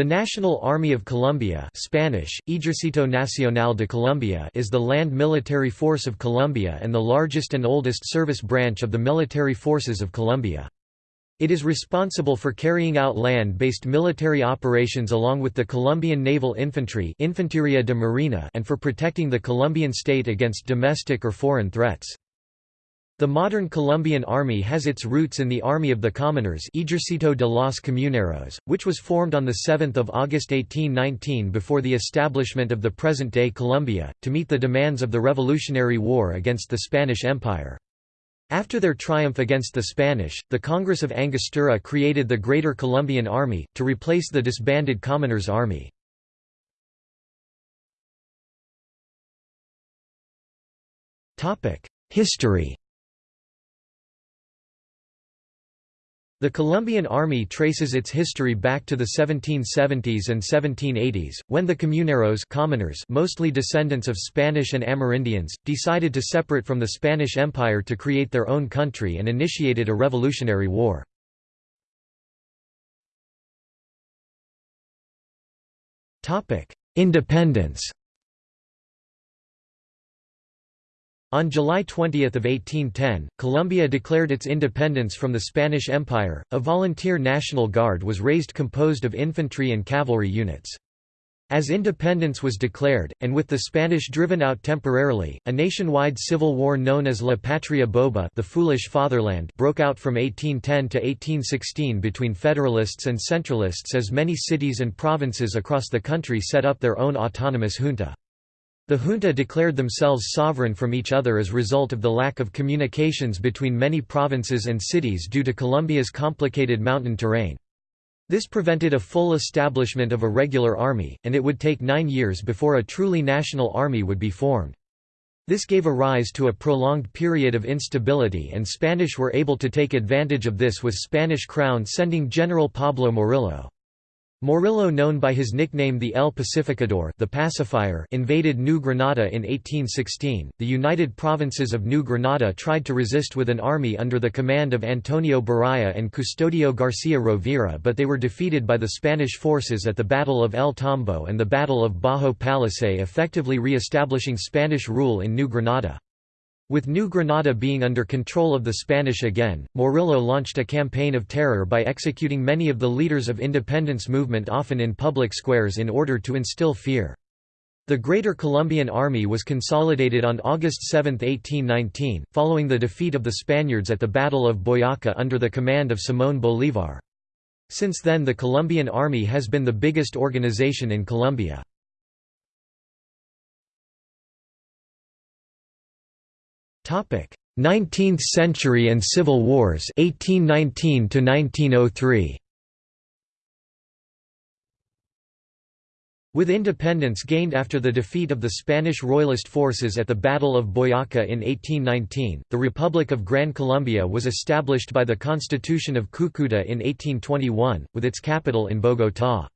The National Army of Colombia Spanish, Ejército Nacional de Colombia is the land military force of Colombia and the largest and oldest service branch of the military forces of Colombia. It is responsible for carrying out land-based military operations along with the Colombian Naval Infantry Infanteria de Marina and for protecting the Colombian state against domestic or foreign threats. The modern Colombian army has its roots in the Army of the Commoners Ejército de los Comuneros, which was formed on 7 August 1819 before the establishment of the present-day Colombia, to meet the demands of the Revolutionary War against the Spanish Empire. After their triumph against the Spanish, the Congress of Angostura created the Greater Colombian Army, to replace the disbanded Commoners' Army. History The Colombian Army traces its history back to the 1770s and 1780s, when the comuneros commoners mostly descendants of Spanish and Amerindians, decided to separate from the Spanish Empire to create their own country and initiated a revolutionary war. Independence On July 20 of 1810, Colombia declared its independence from the Spanish Empire. A volunteer National Guard was raised composed of infantry and cavalry units. As independence was declared, and with the Spanish driven out temporarily, a nationwide civil war known as La Patria Boba the Foolish Fatherland broke out from 1810 to 1816 between Federalists and Centralists as many cities and provinces across the country set up their own autonomous junta. The junta declared themselves sovereign from each other as result of the lack of communications between many provinces and cities due to Colombia's complicated mountain terrain. This prevented a full establishment of a regular army, and it would take nine years before a truly national army would be formed. This gave a rise to a prolonged period of instability and Spanish were able to take advantage of this with Spanish crown sending General Pablo Morillo. Morillo known by his nickname the El Pacificador the pacifier invaded New Granada in 1816. The United Provinces of New Granada tried to resist with an army under the command of Antonio Baraya and Custodio Garcia Rovira but they were defeated by the Spanish forces at the Battle of El Tambo and the Battle of Bajo Palacé effectively re-establishing Spanish rule in New Granada. With New Granada being under control of the Spanish again, Morillo launched a campaign of terror by executing many of the leaders of independence movement often in public squares in order to instill fear. The Greater Colombian Army was consolidated on August 7, 1819, following the defeat of the Spaniards at the Battle of Boyaca under the command of Simón Bolívar. Since then the Colombian Army has been the biggest organization in Colombia. 19th century and civil wars 1819 to 1903 With independence gained after the defeat of the Spanish Royalist forces at the Battle of Boyaca in 1819, the Republic of Gran Colombia was established by the Constitution of Cúcuta in 1821, with its capital in Bogotá.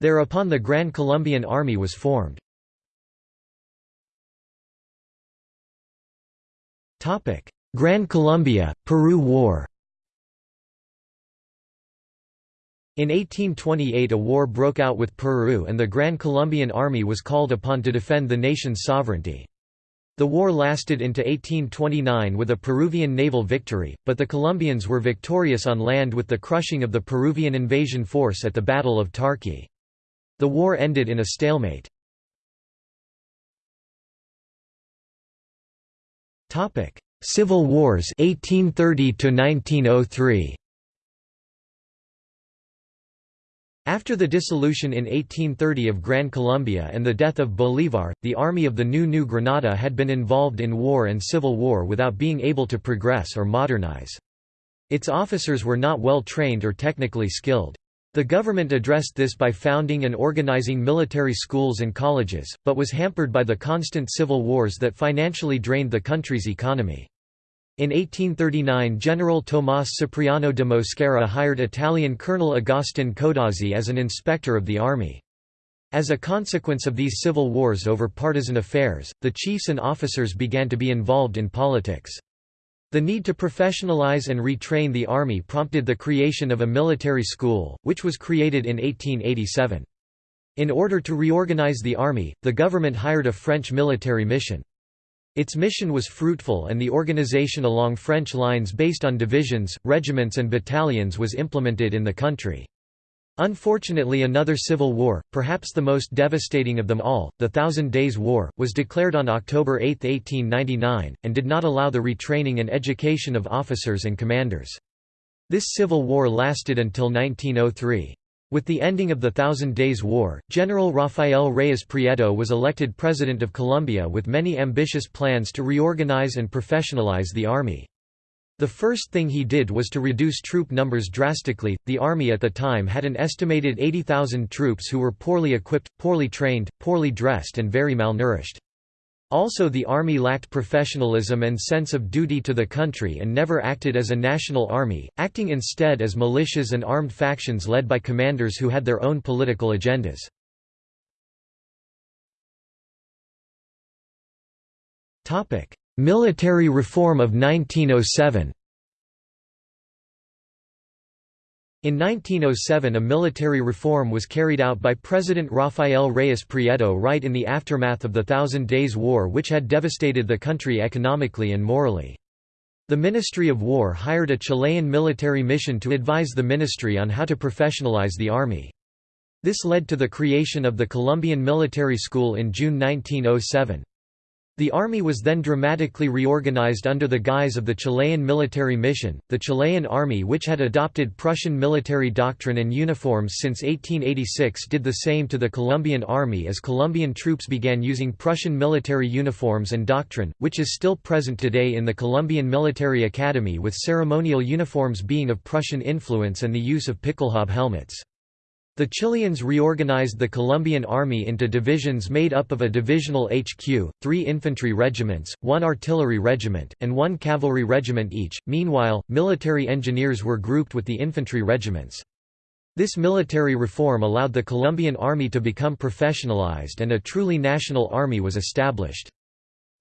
Thereupon the Gran Colombian Army was formed. Gran Colombia, Peru War In 1828 a war broke out with Peru and the Gran Colombian Army was called upon to defend the nation's sovereignty. The war lasted into 1829 with a Peruvian naval victory, but the Colombians were victorious on land with the crushing of the Peruvian invasion force at the Battle of Tarqui. The war ended in a stalemate. Topic: Civil Wars 1830 to 1903. After the dissolution in 1830 of Gran Colombia and the death of Bolívar, the army of the new New Granada had been involved in war and civil war without being able to progress or modernize. Its officers were not well trained or technically skilled. The government addressed this by founding and organizing military schools and colleges, but was hampered by the constant civil wars that financially drained the country's economy. In 1839 General Tomás Cipriano de Mosquera hired Italian Colonel Agustin Codazzi as an inspector of the army. As a consequence of these civil wars over partisan affairs, the chiefs and officers began to be involved in politics. The need to professionalize and retrain the army prompted the creation of a military school, which was created in 1887. In order to reorganize the army, the government hired a French military mission. Its mission was fruitful and the organization along French lines based on divisions, regiments and battalions was implemented in the country. Unfortunately another civil war, perhaps the most devastating of them all, the Thousand Days' War, was declared on October 8, 1899, and did not allow the retraining and education of officers and commanders. This civil war lasted until 1903. With the ending of the Thousand Days' War, General Rafael Reyes Prieto was elected President of Colombia with many ambitious plans to reorganize and professionalize the army. The first thing he did was to reduce troop numbers drastically. The army at the time had an estimated 80,000 troops who were poorly equipped, poorly trained, poorly dressed, and very malnourished. Also, the army lacked professionalism and sense of duty to the country and never acted as a national army, acting instead as militias and armed factions led by commanders who had their own political agendas. Military reform of 1907 In 1907 a military reform was carried out by President Rafael Reyes Prieto right in the aftermath of the Thousand Days' War which had devastated the country economically and morally. The Ministry of War hired a Chilean military mission to advise the ministry on how to professionalize the army. This led to the creation of the Colombian Military School in June 1907. The army was then dramatically reorganized under the guise of the Chilean military mission. The Chilean army, which had adopted Prussian military doctrine and uniforms since 1886, did the same to the Colombian army as Colombian troops began using Prussian military uniforms and doctrine, which is still present today in the Colombian Military Academy with ceremonial uniforms being of Prussian influence and the use of pickelhaube helmets. The Chileans reorganized the Colombian army into divisions made up of a divisional HQ, three infantry regiments, one artillery regiment, and one cavalry regiment each. Meanwhile, military engineers were grouped with the infantry regiments. This military reform allowed the Colombian army to become professionalized and a truly national army was established.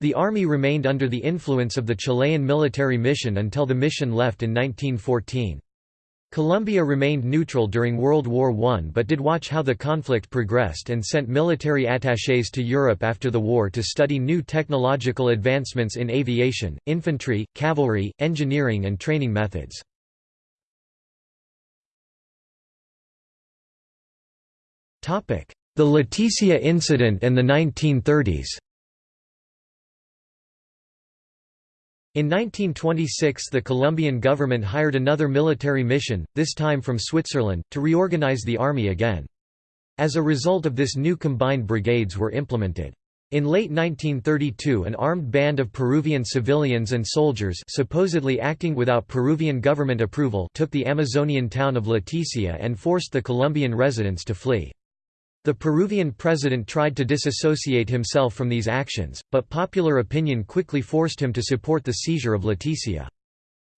The army remained under the influence of the Chilean military mission until the mission left in 1914. Colombia remained neutral during World War I but did watch how the conflict progressed and sent military attachés to Europe after the war to study new technological advancements in aviation, infantry, cavalry, engineering and training methods. The Leticia incident and the 1930s In 1926 the Colombian government hired another military mission, this time from Switzerland, to reorganize the army again. As a result of this new combined brigades were implemented. In late 1932 an armed band of Peruvian civilians and soldiers supposedly acting without Peruvian government approval took the Amazonian town of Leticia and forced the Colombian residents to flee. The Peruvian president tried to disassociate himself from these actions, but popular opinion quickly forced him to support the seizure of Leticia.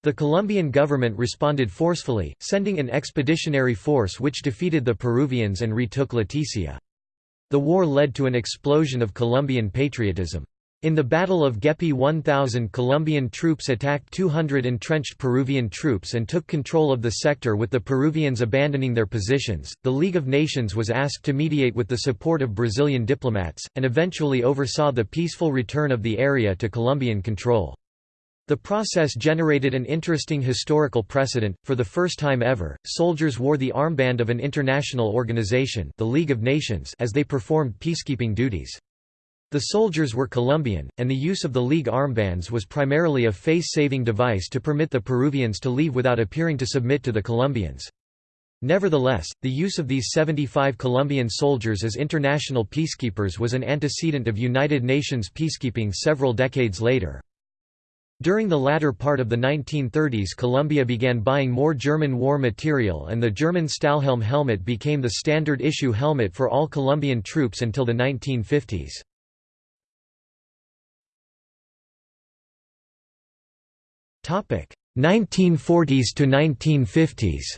The Colombian government responded forcefully, sending an expeditionary force which defeated the Peruvians and retook Leticia. The war led to an explosion of Colombian patriotism. In the Battle of Güepí 1,000 Colombian troops attacked 200 entrenched Peruvian troops and took control of the sector with the Peruvians abandoning their positions. The League of Nations was asked to mediate with the support of Brazilian diplomats, and eventually oversaw the peaceful return of the area to Colombian control. The process generated an interesting historical precedent. For the first time ever, soldiers wore the armband of an international organization, the League of Nations, as they performed peacekeeping duties. The soldiers were Colombian, and the use of the League armbands was primarily a face-saving device to permit the Peruvians to leave without appearing to submit to the Colombians. Nevertheless, the use of these 75 Colombian soldiers as international peacekeepers was an antecedent of United Nations peacekeeping several decades later. During the latter part of the 1930s Colombia began buying more German war material and the German Stahlhelm helmet became the standard issue helmet for all Colombian troops until the 1950s. 1940s to 1950s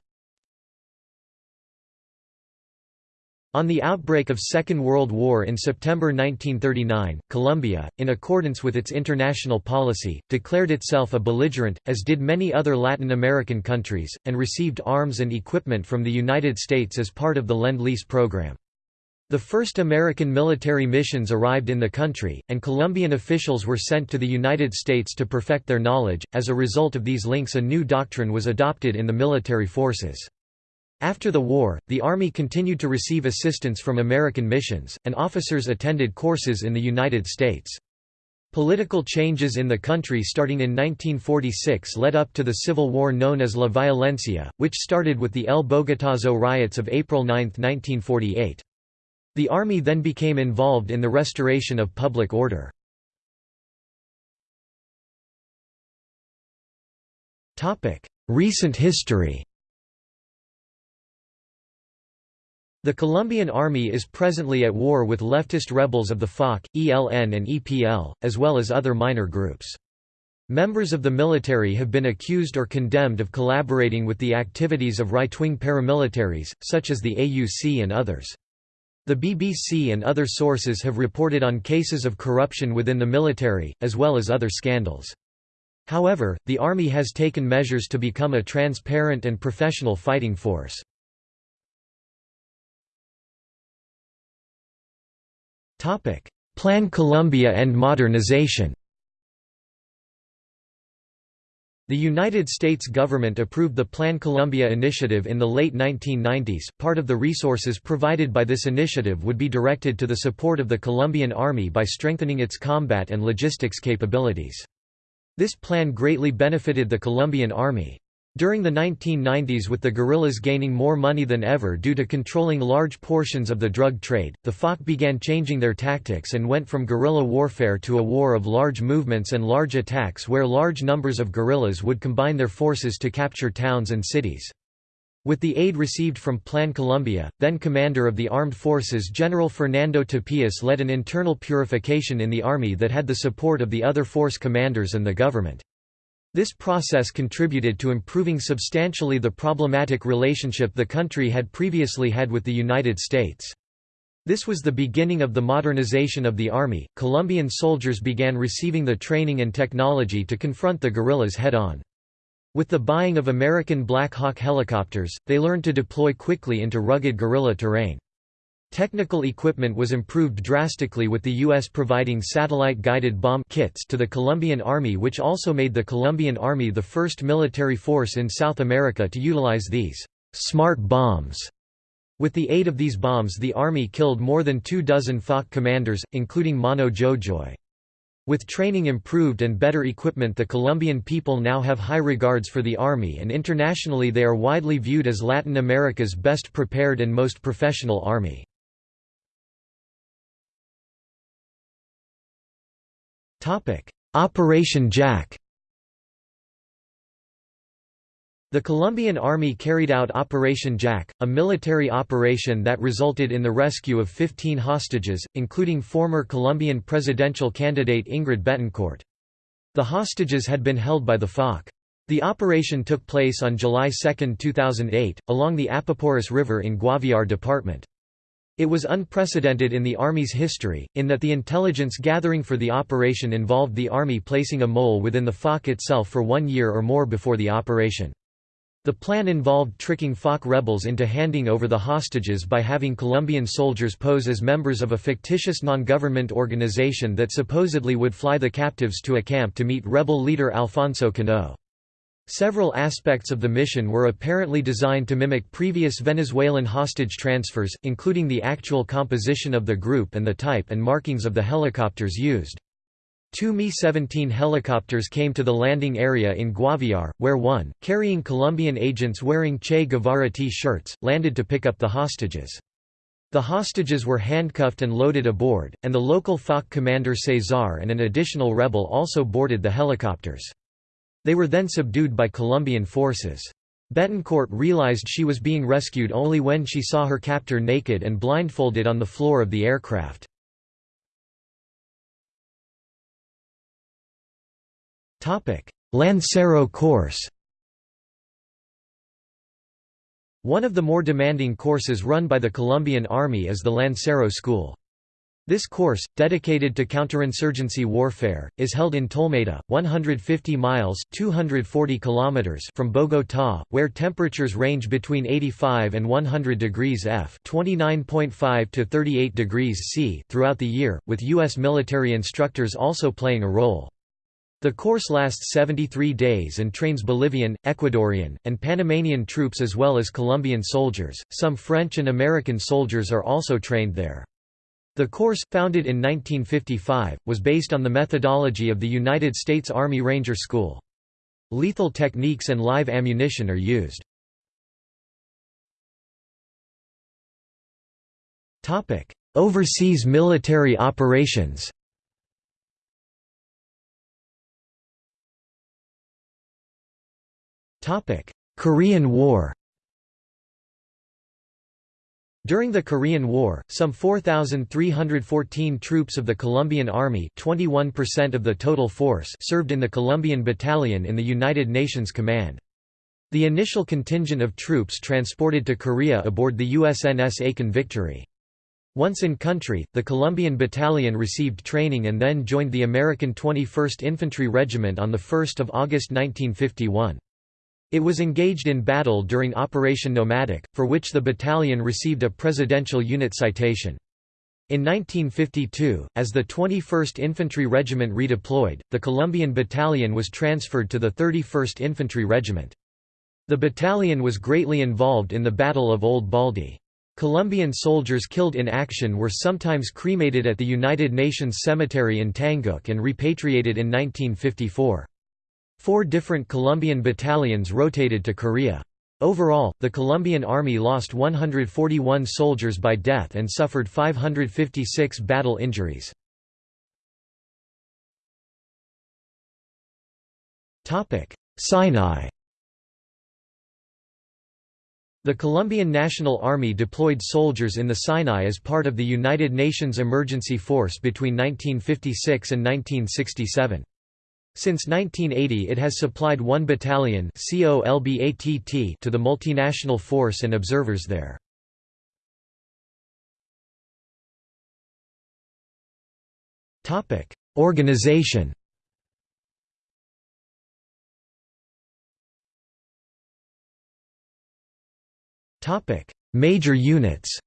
On the outbreak of Second World War in September 1939, Colombia, in accordance with its international policy, declared itself a belligerent, as did many other Latin American countries, and received arms and equipment from the United States as part of the Lend-Lease program. The first American military missions arrived in the country, and Colombian officials were sent to the United States to perfect their knowledge. As a result of these links, a new doctrine was adopted in the military forces. After the war, the Army continued to receive assistance from American missions, and officers attended courses in the United States. Political changes in the country starting in 1946 led up to the civil war known as La Violencia, which started with the El Bogotazo riots of April 9, 1948. The army then became involved in the restoration of public order. Recent history The Colombian army is presently at war with leftist rebels of the FARC, ELN and EPL, as well as other minor groups. Members of the military have been accused or condemned of collaborating with the activities of right-wing paramilitaries, such as the AUC and others. The BBC and other sources have reported on cases of corruption within the military, as well as other scandals. However, the army has taken measures to become a transparent and professional fighting force. Plan Colombia and modernization The United States government approved the Plan Colombia initiative in the late 1990s. Part of the resources provided by this initiative would be directed to the support of the Colombian Army by strengthening its combat and logistics capabilities. This plan greatly benefited the Colombian Army. During the 1990s with the guerrillas gaining more money than ever due to controlling large portions of the drug trade, the FARC began changing their tactics and went from guerrilla warfare to a war of large movements and large attacks where large numbers of guerrillas would combine their forces to capture towns and cities. With the aid received from Plan Colombia, then commander of the armed forces General Fernando Tapias led an internal purification in the army that had the support of the other force commanders and the government. This process contributed to improving substantially the problematic relationship the country had previously had with the United States. This was the beginning of the modernization of the army. Colombian soldiers began receiving the training and technology to confront the guerrillas head on. With the buying of American Black Hawk helicopters, they learned to deploy quickly into rugged guerrilla terrain. Technical equipment was improved drastically with the U.S. providing satellite-guided bomb kits to the Colombian Army which also made the Colombian Army the first military force in South America to utilize these «smart bombs». With the aid of these bombs the Army killed more than two dozen FARC commanders, including Mono Jojoy. With training improved and better equipment the Colombian people now have high regards for the Army and internationally they are widely viewed as Latin America's best prepared and most professional army. Operation Jaque The Colombian Army carried out Operation Jaque, a military operation that resulted in the rescue of 15 hostages, including former Colombian presidential candidate Ingrid Betancourt. The hostages had been held by the FARC. The operation took place on July 2, 2008, along the Apaporis River in Guaviare Department. It was unprecedented in the Army's history, in that the intelligence gathering for the operation involved the Army placing a mole within the FARC itself for one year or more before the operation. The plan involved tricking FARC rebels into handing over the hostages by having Colombian soldiers pose as members of a fictitious non-government organization that supposedly would fly the captives to a camp to meet rebel leader Alfonso Cano. Several aspects of the mission were apparently designed to mimic previous Venezuelan hostage transfers, including the actual composition of the group and the type and markings of the helicopters used. Two Mi-17 helicopters came to the landing area in Guaviare, where one, carrying Colombian agents wearing Che Guevara T-shirts, landed to pick up the hostages. The hostages were handcuffed and loaded aboard, and the local FARC commander Cesar and an additional rebel also boarded the helicopters. They were then subdued by Colombian forces. Betancourt realized she was being rescued only when she saw her captor naked and blindfolded on the floor of the aircraft. Lancero course One of the more demanding courses run by the Colombian Army is the Lancero School. This course, dedicated to counterinsurgency warfare, is held in Tolemaida, 150 miles 240 kilometers from Bogotá, where temperatures range between 85 and 100 degrees F (29.5 to 38 degrees C) throughout the year, with U.S. military instructors also playing a role. The course lasts 73 days and trains Bolivian, Ecuadorian, and Panamanian troops as well as Colombian soldiers. Some French and American soldiers are also trained there. The course, founded in 1955, was based on the methodology of the United States Army Ranger School. Lethal techniques and live ammunition are used. Overseas military operations Korean War During the Korean War, some 4,314 troops of the Colombian Army 21% of the total force served in the Colombian Battalion in the United Nations Command. The initial contingent of troops transported to Korea aboard the USNS Aiken Victory. Once in country, the Colombian Battalion received training and then joined the American 21st Infantry Regiment on 1 August 1951. It was engaged in battle during Operation Nomadic, for which the battalion received a Presidential Unit Citation. In 1952, as the 21st Infantry Regiment redeployed, the Colombian Battalion was transferred to the 31st Infantry Regiment. The battalion was greatly involved in the Battle of Old Baldy. Colombian soldiers killed in action were sometimes cremated at the United Nations Cemetery in Tanggok and repatriated in 1954. Four different Colombian battalions rotated to Korea. Overall, the Colombian Army lost 141 soldiers by death and suffered 556 battle injuries. Sinai The Colombian National Army deployed soldiers in the Sinai as part of the United Nations Emergency Force between 1956 and 1967. Since 1980 it has supplied one battalion to the multinational force and observers there. Organization Major units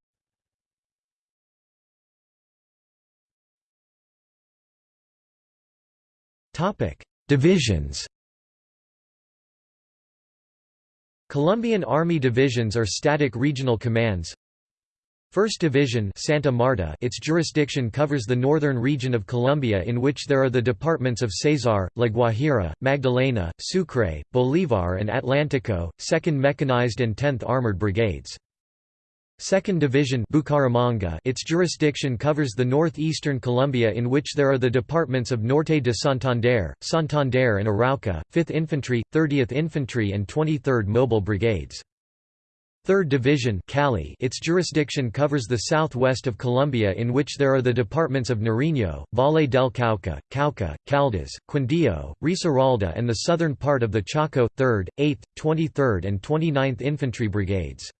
Topic: Divisions. Colombian Army divisions are static regional commands. 1st Division Santa Marta its jurisdiction covers the northern region of Colombia in which there are the departments of Cesar, La Guajira, Magdalena, Sucre, Bolívar and Atlántico, 2nd Mechanized and 10th Armored Brigades. 2nd Division Bucaramanga its jurisdiction covers the northeastern Colombia in which there are the departments of Norte de Santander, Santander and Arauca, 5th Infantry, 30th Infantry and 23rd Mobile Brigades. 3rd Division Cali its jurisdiction covers the southwest of Colombia in which there are the departments of Nariño, Valle del Cauca, Cauca, Caldas, Quindío, Risaralda and the southern part of the Chocó, 3rd, 8th, 23rd and 29th Infantry Brigades.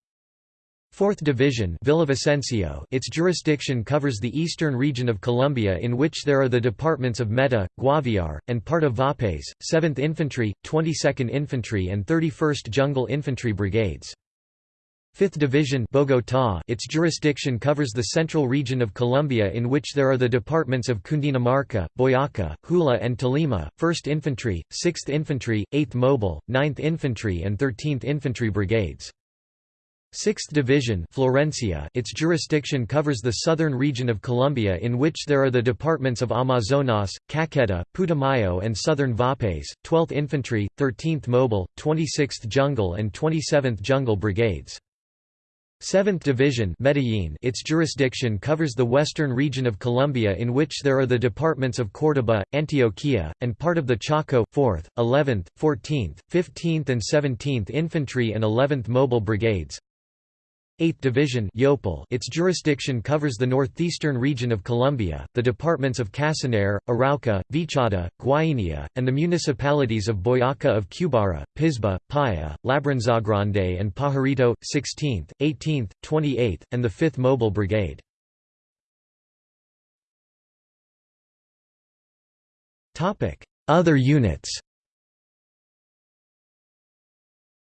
4th Division Villavicencio its jurisdiction covers the eastern region of Colombia in which there are the departments of Meta, Guaviare, and part of Vaupés, 7th Infantry, 22nd Infantry and 31st Jungle Infantry Brigades. 5th Division Bogotá its jurisdiction covers the central region of Colombia in which there are the departments of Cundinamarca, Boyacá, Huila and Tolima, 1st Infantry, 6th Infantry, 8th Mobile, 9th Infantry and 13th Infantry Brigades. 6th Division Florencia its jurisdiction covers the southern region of Colombia in which there are the departments of Amazonas, Caqueta, Putumayo and southern Vaupés, 12th Infantry, 13th Mobile, 26th Jungle and 27th Jungle Brigades. 7th Division Medellin its jurisdiction covers the western region of Colombia in which there are the departments of Córdoba, Antioquia, and part of the Chocó, 4th, 11th, 14th, 15th and 17th Infantry and 11th Mobile Brigades. 8th Division its jurisdiction covers the northeastern region of Colombia, the departments of Casanare, Arauca, Vichada, Guainia, and the municipalities of Boyaca of Cubara, Pisba, Paya, Labranzagrande and Pajarito, 16th, 18th, 28th, and the 5th Mobile Brigade. Other units.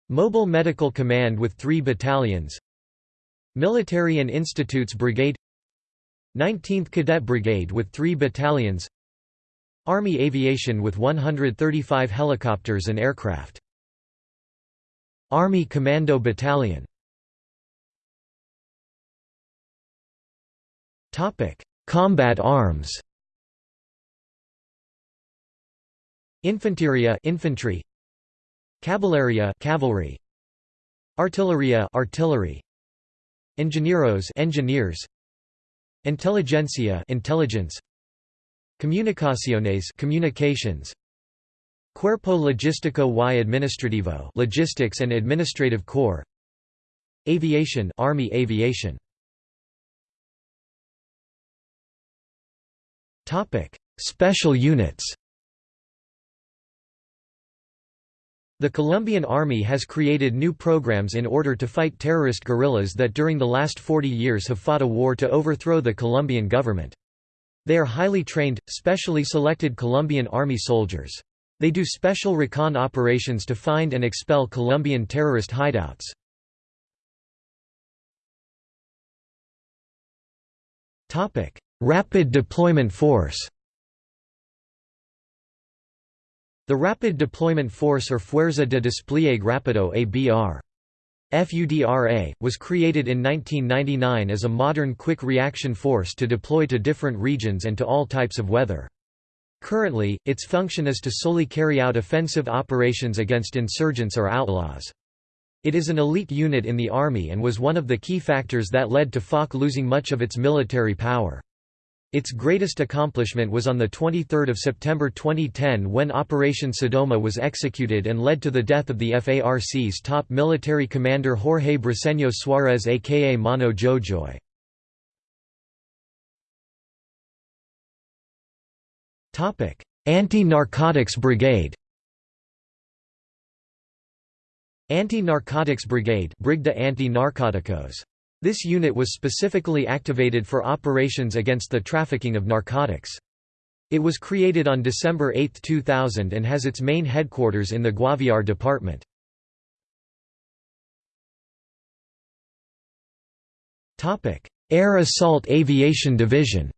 Mobile Medical Command with three battalions Military and Institutes Brigade 19th Cadet Brigade with three battalions Army Aviation with 135 helicopters and aircraft. Army Commando Battalion. Combat arms. Infanteria infantry. Caballeria cavalry. Artilleria artillery Ingenieros engineers. Inteligencia intelligence. Comunicaciones communications. Cuerpo Logístico y Administrativo logistics and administrative corps. Aviation Army aviation. Topic. Special units The Colombian Army has created new programs in order to fight terrorist guerrillas that during the last 40 years have fought a war to overthrow the Colombian government. They are highly trained, specially selected Colombian Army soldiers. They do special recon operations to find and expel Colombian terrorist hideouts. Rapid Deployment Force The Rapid Deployment Force or Fuerza de Despliegue Rápido ABR. FUDRA, was created in 1999 as a modern quick reaction force to deploy to different regions and to all types of weather. Currently, its function is to solely carry out offensive operations against insurgents or outlaws. It is an elite unit in the army and was one of the key factors that led to FARC losing much of its military power. Its greatest accomplishment was on 23 September 2010 when Operation Sodoma was executed and led to the death of the FARC's top military commander Jorge Briceño Suárez aka Mono Jojoy. Anti-Narcotics Brigade Anti-Narcotics Brigade Brigda Anti-Narcóticos this unit was specifically activated for operations against the trafficking of narcotics. It was created on December 8, 2000 and has its main headquarters in the Guaviare department. Air Assault Aviation Division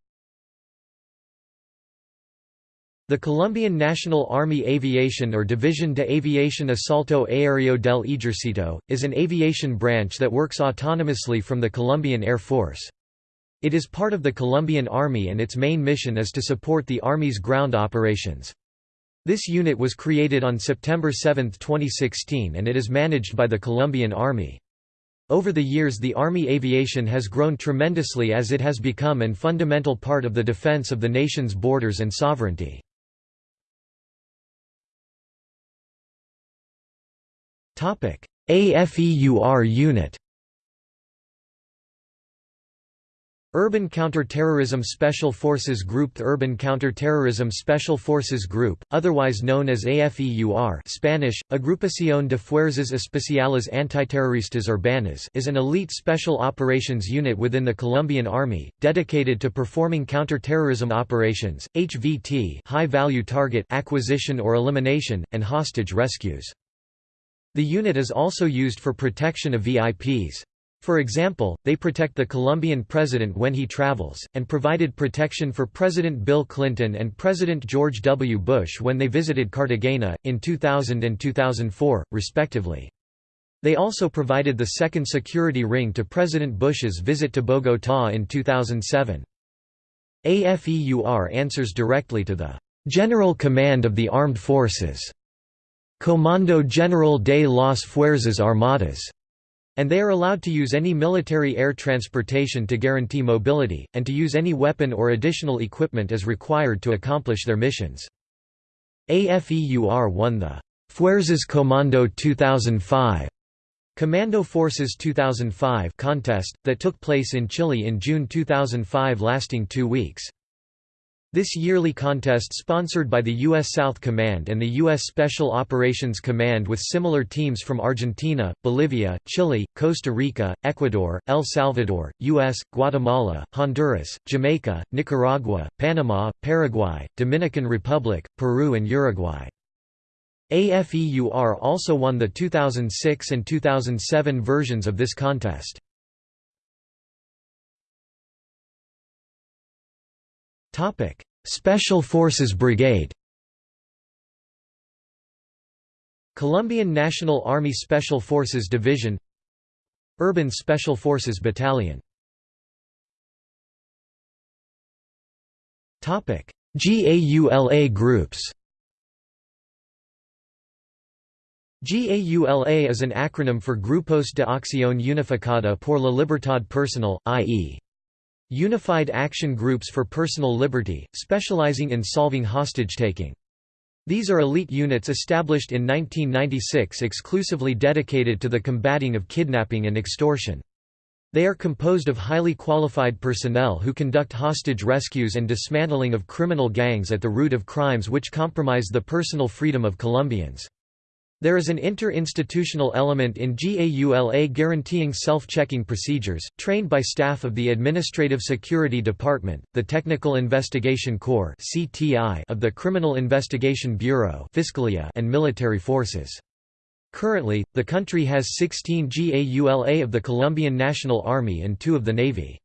The Colombian National Army Aviation or División de Aviación Asalto Aéreo del Ejército, is an aviation branch that works autonomously from the Colombian Air Force. It is part of the Colombian Army and its main mission is to support the Army's ground operations. This unit was created on September 7, 2016 and it is managed by the Colombian Army. Over the years the Army aviation has grown tremendously as it has become an fundamental part of the defense of the nation's borders and sovereignty. AFEUR unit Urban Counter-Terrorism Special Forces Group The Urban Counter-Terrorism Special Forces Group, otherwise known as AFEUR Spanish, Agrupación de Fuerzas Especiales Antiterroristas Urbanas is an elite special operations unit within the Colombian Army, dedicated to performing counter-terrorism operations, HVT high-value target acquisition or elimination, and hostage rescues. The unit is also used for protection of VIPs. For example, they protect the Colombian president when he travels, and provided protection for President Bill Clinton and President George W. Bush when they visited Cartagena, in 2000 and 2004, respectively. They also provided the second security ring to President Bush's visit to Bogotá in 2007. AFEUR answers directly to the General Command of the Armed Forces Comando General de las Fuerzas Armadas, and they are allowed to use any military air transportation to guarantee mobility, and to use any weapon or additional equipment as required to accomplish their missions. AFEUR won the Fuerzas Comando 2005 Commando Forces 2005 contest, that took place in Chile in June 2005 lasting two weeks. This yearly contest sponsored by the U.S. South Command and the U.S. Special Operations Command with similar teams from Argentina, Bolivia, Chile, Costa Rica, Ecuador, El Salvador, U.S., Guatemala, Honduras, Jamaica, Nicaragua, Panama, Paraguay, Dominican Republic, Peru and Uruguay. AFEUR also won the 2006 and 2007 versions of this contest. Topic: Special Forces Brigade. Colombian National Army Special Forces Division. Urban Special Forces Battalion. Topic: GAULA groups. GAULA is an acronym for Grupos de Acción Unificada por la Libertad Personal, i.e. Unified Action Groups for Personal Liberty, specializing in solving hostage-taking. These are elite units established in 1996 exclusively dedicated to the combating of kidnapping and extortion. They are composed of highly qualified personnel who conduct hostage rescues and dismantling of criminal gangs at the root of crimes which compromise the personal freedom of Colombians. There is an inter-institutional element in GAULA guaranteeing self-checking procedures, trained by staff of the Administrative Security Department, the Technical Investigation Corps of the Criminal Investigation Bureau and military forces. Currently, the country has 16 GAULA of the Colombian National Army and two of the Navy.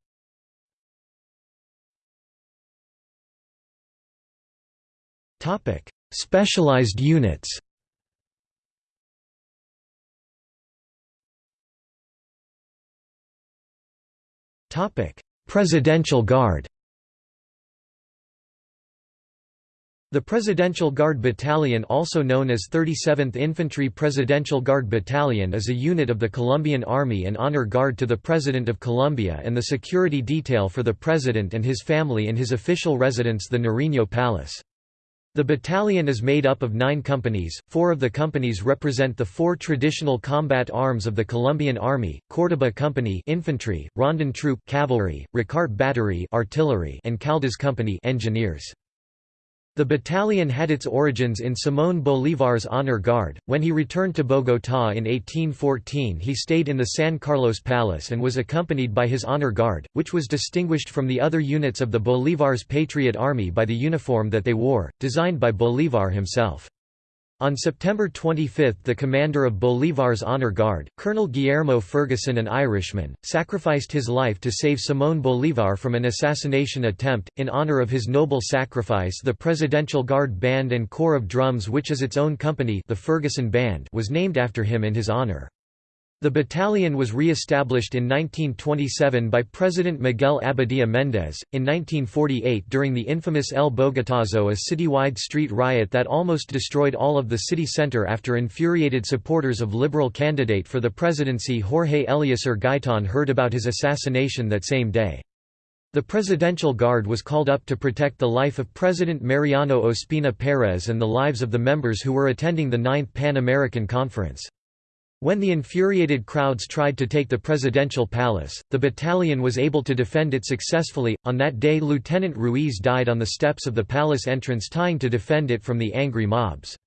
Specialized units Presidential Guard The Presidential Guard Battalion also known as 37th Infantry Presidential Guard Battalion is a unit of the Colombian Army and honor guard to the President of Colombia and the security detail for the President and his family in his official residence the Nariño Palace. The battalion is made up of nine companies, four of the companies represent the four traditional combat arms of the Colombian Army, Córdoba Company infantry, Rondon Troop cavalry, Ricaurte Battery artillery and Caldas Company engineers. The battalion had its origins in Simón Bolívar's honor guard. When he returned to Bogotá in 1814, he stayed in the San Carlos Palace and was accompanied by his honor guard, which was distinguished from the other units of the Bolívar's Patriot Army by the uniform that they wore, designed by Bolívar himself. On September 25 the commander of Bolívar's honor guard, Colonel Guillermo Ferguson an Irishman, sacrificed his life to save Simón Bolívar from an assassination attempt. In honor of his noble sacrifice the Presidential Guard Band and Corps of Drums which is its own company the Ferguson Band was named after him in his honor. The battalion was re-established in 1927 by President Miguel Abadia Méndez. In 1948 during the infamous El Bogotazo a citywide street riot that almost destroyed all of the city center after infuriated supporters of liberal candidate for the presidency Jorge Eliécer Gaitan heard about his assassination that same day. The Presidential Guard was called up to protect the life of President Mariano Ospina Pérez and the lives of the members who were attending the Ninth Pan-American Conference. When the infuriated crowds tried to take the presidential palace, the battalion was able to defend it successfully. On that day, Lieutenant Ruiz died on the steps of the palace entrance trying to defend it from the angry mobs.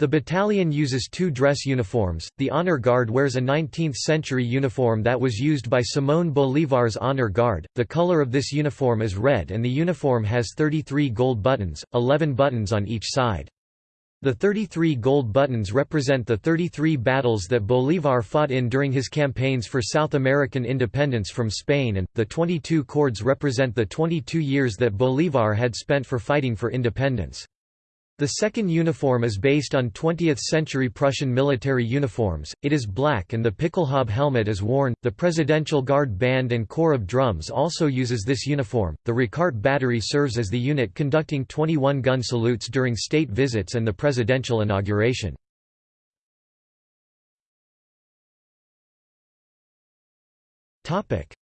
The battalion uses two dress uniforms. The Honor Guard wears a 19th century uniform that was used by Simón Bolívar's Honor Guard. The color of this uniform is red and the uniform has 33 gold buttons, 11 buttons on each side. The 33 gold buttons represent the 33 battles that Bolívar fought in during his campaigns for South American independence from Spain and, the 22 cords represent the 22 years that Bolívar had spent for fighting for independence. The second uniform is based on 20th-century Prussian military uniforms, it is black and the Pickelhaube helmet is worn. The Presidential Guard Band and Corps of Drums also uses this uniform. The Ricaurte Battery serves as the unit conducting 21-gun salutes during state visits and the presidential inauguration.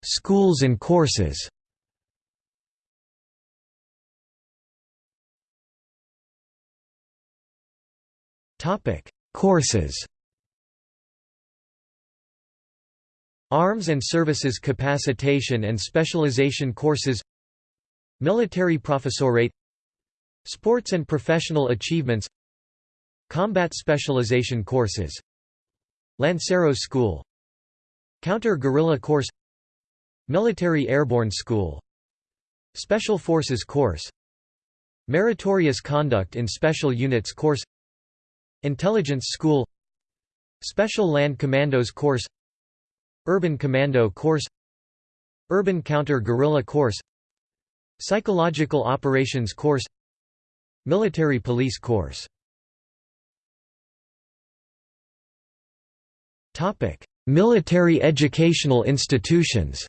Schools and courses Topic: Courses. Arms and Services Capacitation and Specialization Courses. Military Professorate. Sports and Professional Achievements. Combat Specialization Courses. Lanceros School. Counter-Guerrilla Course. Military Airborne School. Special Forces Course. Meritorious Conduct in Special Units Course Intelligence School Special Land Commandos Course Urban Commando Course Urban Counter-Guerrilla Course Psychological Operations Course Military Police Course Military educational institutions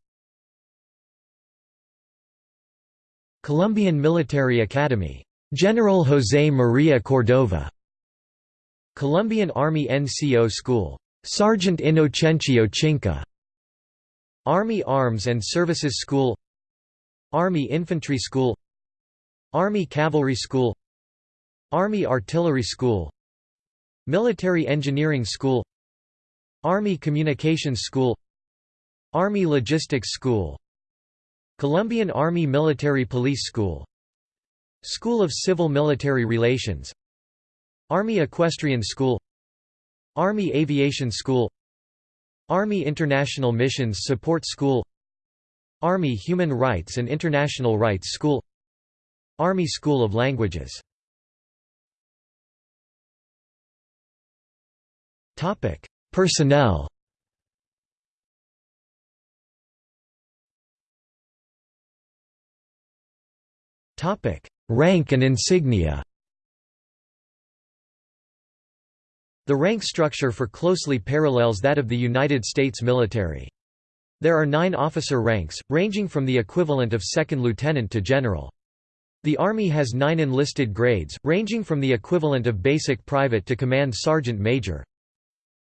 Colombian Military Academy. General José María Cordova. Colombian Army NCO School. Sergeant Inocencio Chinca. Army Arms and Services School. Army Infantry School. Army Cavalry School. Army Artillery School. Military Engineering School. Army Communications School. Army Logistics School. Colombian Army Military Police School. School of Civil Military Relations Army Equestrian School Army Aviation School Army International Missions Support School Army Human Rights and International Rights School Army School of Languages Topic: Personnel Topic: Rank and insignia. The rank structure for closely parallels that of the United States military. There are nine officer ranks, ranging from the equivalent of second lieutenant to general. The Army has nine enlisted grades, ranging from the equivalent of basic private to command sergeant major.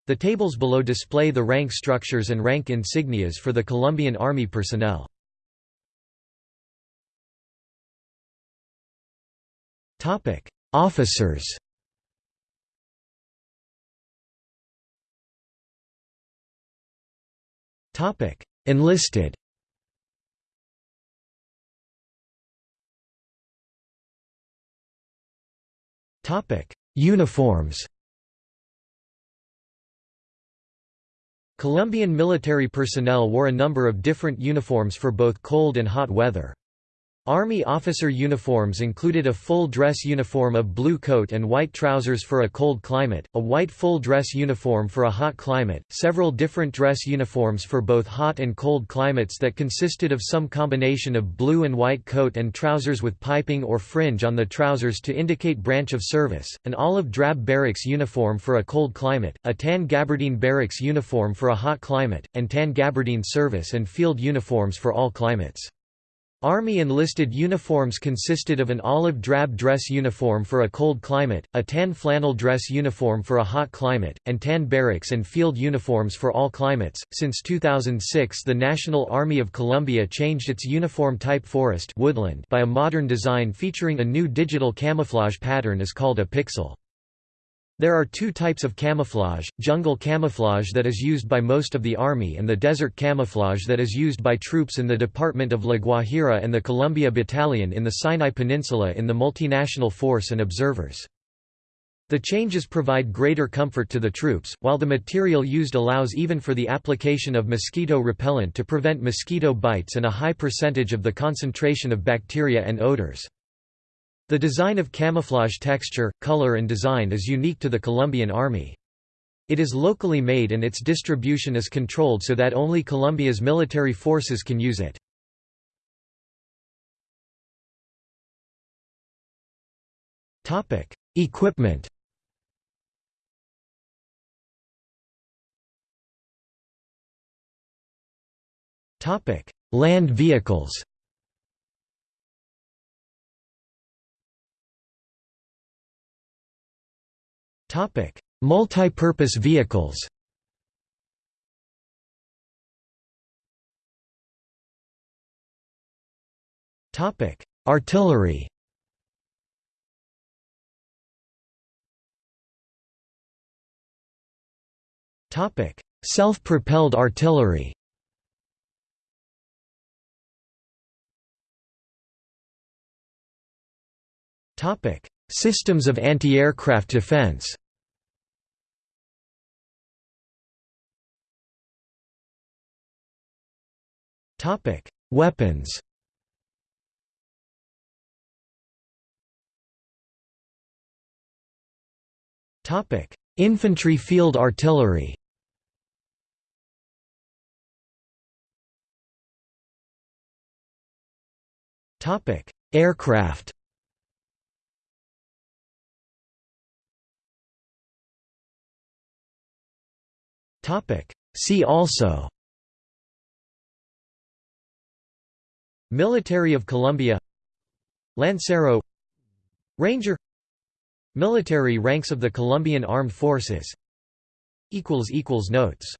The tables below display the rank structures and rank insignias for the Colombian Army personnel. Officers. Topic: Enlisted. Topic: Uniforms. Colombian military personnel wore a number of different uniforms for both cold and hot weather. Army officer uniforms included a full dress uniform of blue coat and white trousers for a cold climate, a white full dress uniform for a hot climate, several different dress uniforms for both hot and cold climates that consisted of some combination of blue and white coat and trousers with piping or fringe on the trousers to indicate branch of service, an olive drab barracks uniform for a cold climate, a tan gabardine barracks uniform for a hot climate, and tan gabardine service and field uniforms for all climates. Army enlisted uniforms consisted of an olive drab dress uniform for a cold climate, a tan flannel dress uniform for a hot climate, and tan barracks and field uniforms for all climates. Since 2006, the National Army of Colombia changed its uniform type forest woodland by a modern design featuring a new digital camouflage pattern is called a pixel. There are two types of camouflage, jungle camouflage that is used by most of the army and the desert camouflage that is used by troops in the Department of La Guajira and the Colombia Battalion in the Sinai Peninsula in the multinational force and observers. The changes provide greater comfort to the troops, while the material used allows even for the application of mosquito repellent to prevent mosquito bites and a high percentage of the concentration of bacteria and odors. The design of camouflage texture, color and design is unique to the Colombian Army. It is locally made and its distribution is controlled so that only Colombia's military forces can use it. Equipment Land vehicles Topic: Multi-purpose vehicles. Topic: Artillery. Topic: Self-propelled artillery. Topic: Systems of anti-aircraft defense Weapons. Topic: Infantry field artillery. Topic: Aircraft. Topic: See also Military of Colombia. Lancero. Ranger. Military ranks of the Colombian Armed Forces. Notes